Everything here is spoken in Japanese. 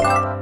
you